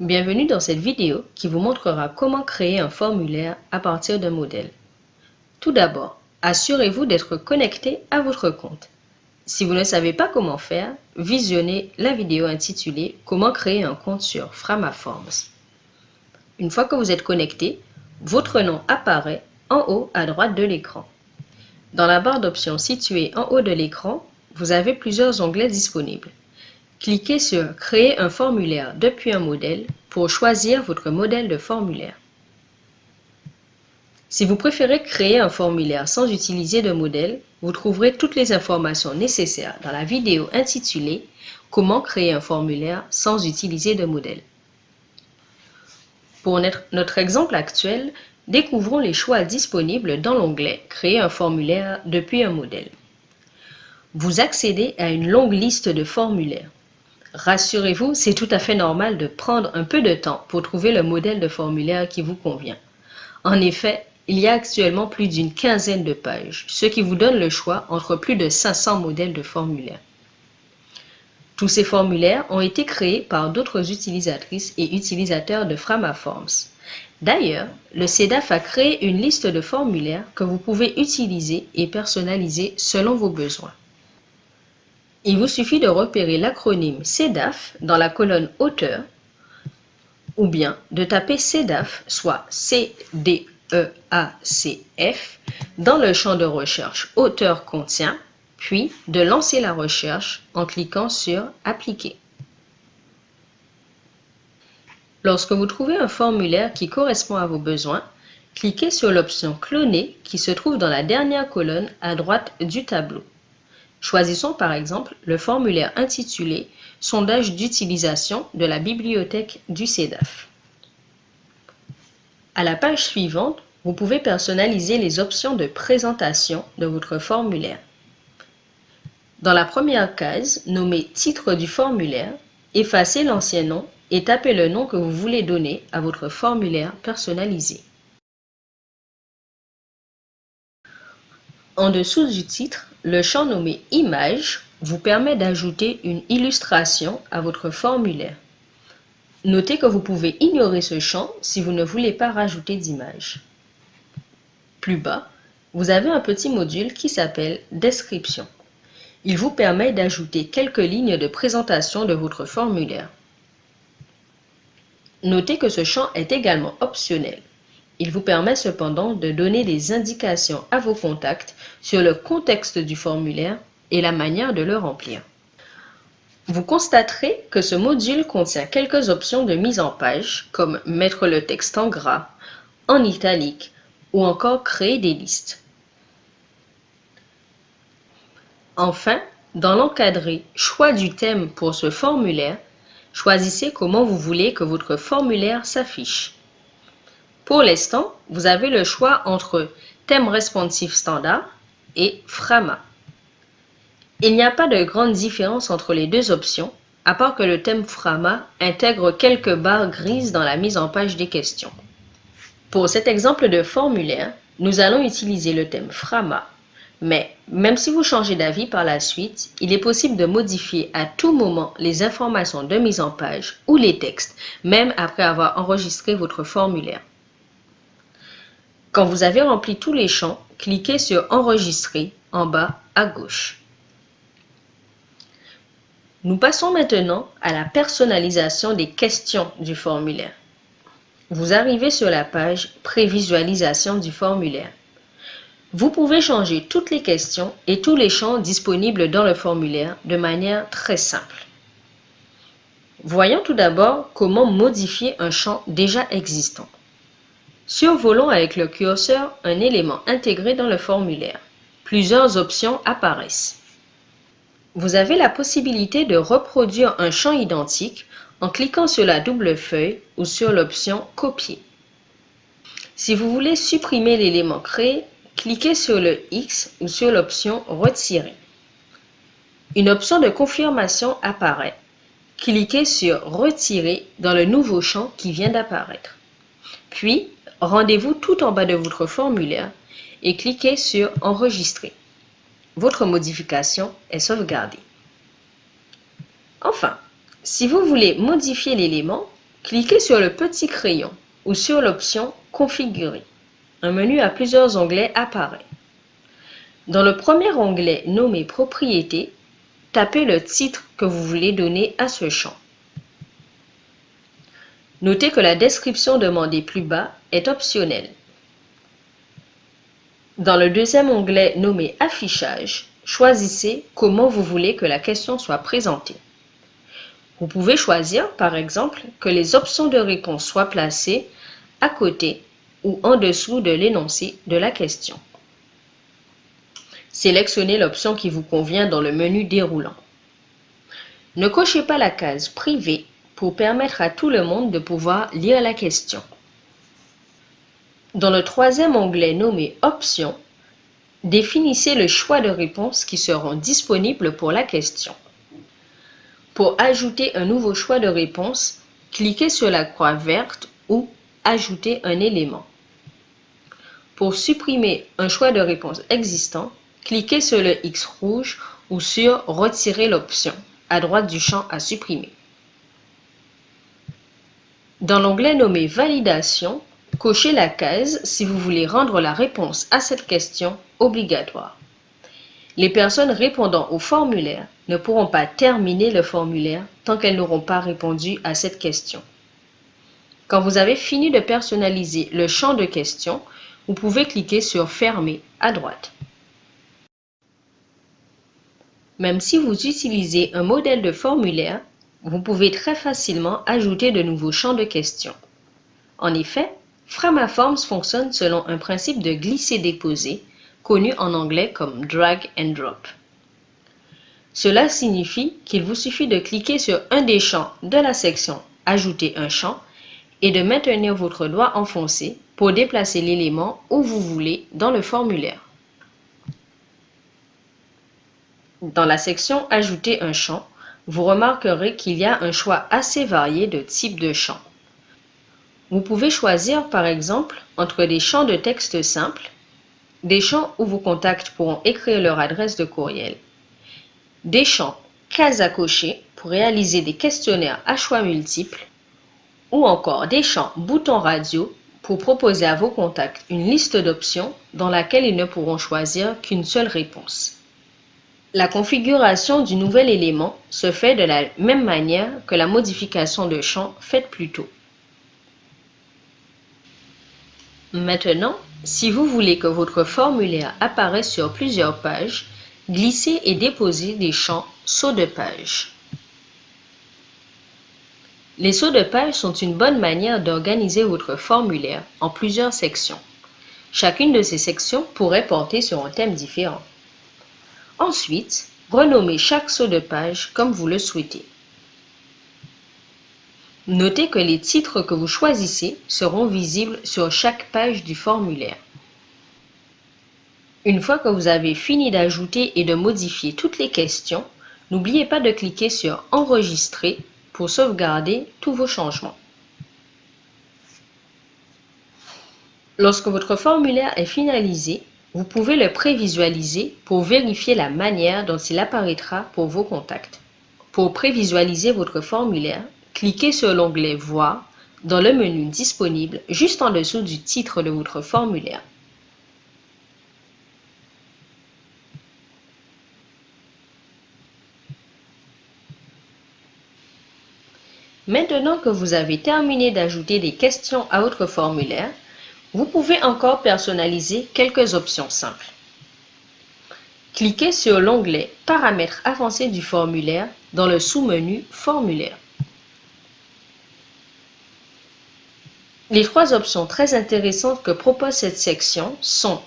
Bienvenue dans cette vidéo qui vous montrera comment créer un formulaire à partir d'un modèle. Tout d'abord, assurez-vous d'être connecté à votre compte. Si vous ne savez pas comment faire, visionnez la vidéo intitulée Comment créer un compte sur Framaforms. Une fois que vous êtes connecté, votre nom apparaît en haut à droite de l'écran. Dans la barre d'options située en haut de l'écran, vous avez plusieurs onglets disponibles. Cliquez sur Créer un formulaire depuis un modèle pour choisir votre modèle de formulaire. Si vous préférez créer un formulaire sans utiliser de modèle, vous trouverez toutes les informations nécessaires dans la vidéo intitulée Comment créer un formulaire sans utiliser de modèle. Pour notre exemple actuel, découvrons les choix disponibles dans l'onglet Créer un formulaire depuis un modèle. Vous accédez à une longue liste de formulaires. Rassurez-vous, c'est tout à fait normal de prendre un peu de temps pour trouver le modèle de formulaire qui vous convient. En effet, il y a actuellement plus d'une quinzaine de pages, ce qui vous donne le choix entre plus de 500 modèles de formulaires. Tous ces formulaires ont été créés par d'autres utilisatrices et utilisateurs de Framaforms. D'ailleurs, le CEDAF a créé une liste de formulaires que vous pouvez utiliser et personnaliser selon vos besoins. Il vous suffit de repérer l'acronyme CEDAF dans la colonne Auteur ou bien de taper CEDAF, soit C-D-E-A-C-F, dans le champ de recherche Auteur contient, puis de lancer la recherche en cliquant sur Appliquer. Lorsque vous trouvez un formulaire qui correspond à vos besoins, cliquez sur l'option Cloner qui se trouve dans la dernière colonne à droite du tableau. Choisissons par exemple le formulaire intitulé Sondage d'utilisation de la bibliothèque du CEDAF. À la page suivante, vous pouvez personnaliser les options de présentation de votre formulaire. Dans la première case, nommée Titre du formulaire, effacez l'ancien nom et tapez le nom que vous voulez donner à votre formulaire personnalisé. En dessous du titre, le champ nommé Image vous permet d'ajouter une illustration à votre formulaire. Notez que vous pouvez ignorer ce champ si vous ne voulez pas rajouter d'image. Plus bas, vous avez un petit module qui s'appelle Description. Il vous permet d'ajouter quelques lignes de présentation de votre formulaire. Notez que ce champ est également optionnel. Il vous permet cependant de donner des indications à vos contacts sur le contexte du formulaire et la manière de le remplir. Vous constaterez que ce module contient quelques options de mise en page, comme mettre le texte en gras, en italique ou encore créer des listes. Enfin, dans l'encadré Choix du thème pour ce formulaire, choisissez comment vous voulez que votre formulaire s'affiche. Pour l'instant, vous avez le choix entre thème responsif standard et Frama. Il n'y a pas de grande différence entre les deux options, à part que le thème Frama intègre quelques barres grises dans la mise en page des questions. Pour cet exemple de formulaire, nous allons utiliser le thème Frama, mais même si vous changez d'avis par la suite, il est possible de modifier à tout moment les informations de mise en page ou les textes, même après avoir enregistré votre formulaire. Quand vous avez rempli tous les champs, cliquez sur Enregistrer en bas à gauche. Nous passons maintenant à la personnalisation des questions du formulaire. Vous arrivez sur la page Prévisualisation du formulaire. Vous pouvez changer toutes les questions et tous les champs disponibles dans le formulaire de manière très simple. Voyons tout d'abord comment modifier un champ déjà existant. Survolons avec le curseur un élément intégré dans le formulaire. Plusieurs options apparaissent. Vous avez la possibilité de reproduire un champ identique en cliquant sur la double feuille ou sur l'option Copier. Si vous voulez supprimer l'élément créé, cliquez sur le X ou sur l'option Retirer. Une option de confirmation apparaît. Cliquez sur Retirer dans le nouveau champ qui vient d'apparaître. Puis, rendez-vous tout en bas de votre formulaire et cliquez sur Enregistrer. Votre modification est sauvegardée. Enfin, si vous voulez modifier l'élément, cliquez sur le petit crayon ou sur l'option Configurer. Un menu à plusieurs onglets apparaît. Dans le premier onglet nommé Propriétés, tapez le titre que vous voulez donner à ce champ. Notez que la description demandée plus bas est optionnelle. Dans le deuxième onglet nommé Affichage, choisissez comment vous voulez que la question soit présentée. Vous pouvez choisir, par exemple, que les options de réponse soient placées à côté ou en dessous de l'énoncé de la question. Sélectionnez l'option qui vous convient dans le menu déroulant. Ne cochez pas la case Privé pour permettre à tout le monde de pouvoir lire la question. Dans le troisième onglet nommé Options, définissez le choix de réponses qui seront disponibles pour la question. Pour ajouter un nouveau choix de réponse, cliquez sur la croix verte ou Ajouter un élément. Pour supprimer un choix de réponse existant, cliquez sur le X rouge ou sur Retirer l'option à droite du champ à supprimer. Dans l'onglet nommé Validation, cochez la case si vous voulez rendre la réponse à cette question obligatoire. Les personnes répondant au formulaire ne pourront pas terminer le formulaire tant qu'elles n'auront pas répondu à cette question. Quand vous avez fini de personnaliser le champ de question, vous pouvez cliquer sur Fermer à droite. Même si vous utilisez un modèle de formulaire, vous pouvez très facilement ajouter de nouveaux champs de questions. En effet, Framaforms fonctionne selon un principe de glisser-déposer, connu en anglais comme drag and drop. Cela signifie qu'il vous suffit de cliquer sur un des champs de la section Ajouter un champ et de maintenir votre doigt enfoncé pour déplacer l'élément où vous voulez dans le formulaire. Dans la section Ajouter un champ, vous remarquerez qu'il y a un choix assez varié de types de champs. Vous pouvez choisir par exemple entre des champs de texte simples, des champs où vos contacts pourront écrire leur adresse de courriel, des champs cases à cocher pour réaliser des questionnaires à choix multiples ou encore des champs boutons radio pour proposer à vos contacts une liste d'options dans laquelle ils ne pourront choisir qu'une seule réponse. La configuration du nouvel élément se fait de la même manière que la modification de champ faite plus tôt. Maintenant, si vous voulez que votre formulaire apparaisse sur plusieurs pages, glissez et déposez des champs sauts de page. Les sauts de page sont une bonne manière d'organiser votre formulaire en plusieurs sections. Chacune de ces sections pourrait porter sur un thème différent. Ensuite, renommez chaque saut de page comme vous le souhaitez. Notez que les titres que vous choisissez seront visibles sur chaque page du formulaire. Une fois que vous avez fini d'ajouter et de modifier toutes les questions, n'oubliez pas de cliquer sur Enregistrer pour sauvegarder tous vos changements. Lorsque votre formulaire est finalisé, vous pouvez le prévisualiser pour vérifier la manière dont il apparaîtra pour vos contacts. Pour prévisualiser votre formulaire, cliquez sur l'onglet Voir dans le menu disponible juste en dessous du titre de votre formulaire. Maintenant que vous avez terminé d'ajouter des questions à votre formulaire, vous pouvez encore personnaliser quelques options simples. Cliquez sur l'onglet Paramètres avancés du formulaire dans le sous-menu Formulaire. Les trois options très intéressantes que propose cette section sont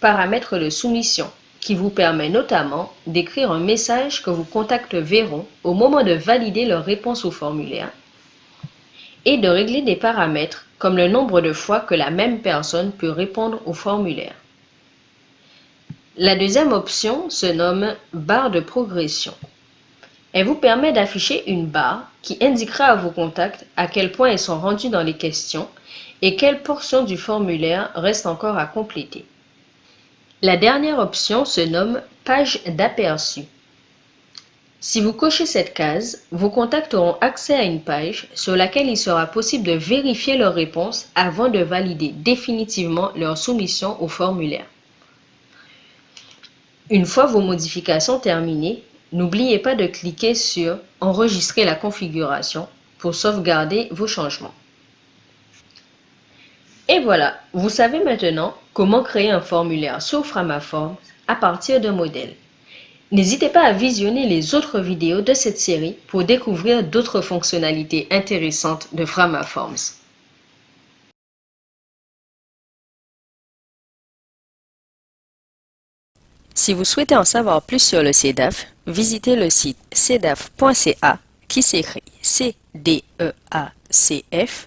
Paramètres de soumission, qui vous permet notamment d'écrire un message que vos contacts verront au moment de valider leur réponse au formulaire et de régler des paramètres comme le nombre de fois que la même personne peut répondre au formulaire. La deuxième option se nomme barre de progression. Elle vous permet d'afficher une barre qui indiquera à vos contacts à quel point ils sont rendus dans les questions et quelle portion du formulaire reste encore à compléter. La dernière option se nomme page d'aperçu. Si vous cochez cette case, vos contacts auront accès à une page sur laquelle il sera possible de vérifier leurs réponses avant de valider définitivement leur soumission au formulaire. Une fois vos modifications terminées, n'oubliez pas de cliquer sur « Enregistrer la configuration » pour sauvegarder vos changements. Et voilà, vous savez maintenant comment créer un formulaire sur Framaform à partir d'un modèle. N'hésitez pas à visionner les autres vidéos de cette série pour découvrir d'autres fonctionnalités intéressantes de Framaforms. Si vous souhaitez en savoir plus sur le CEDAF, visitez le site cedaf.ca qui s'écrit c d e a c -F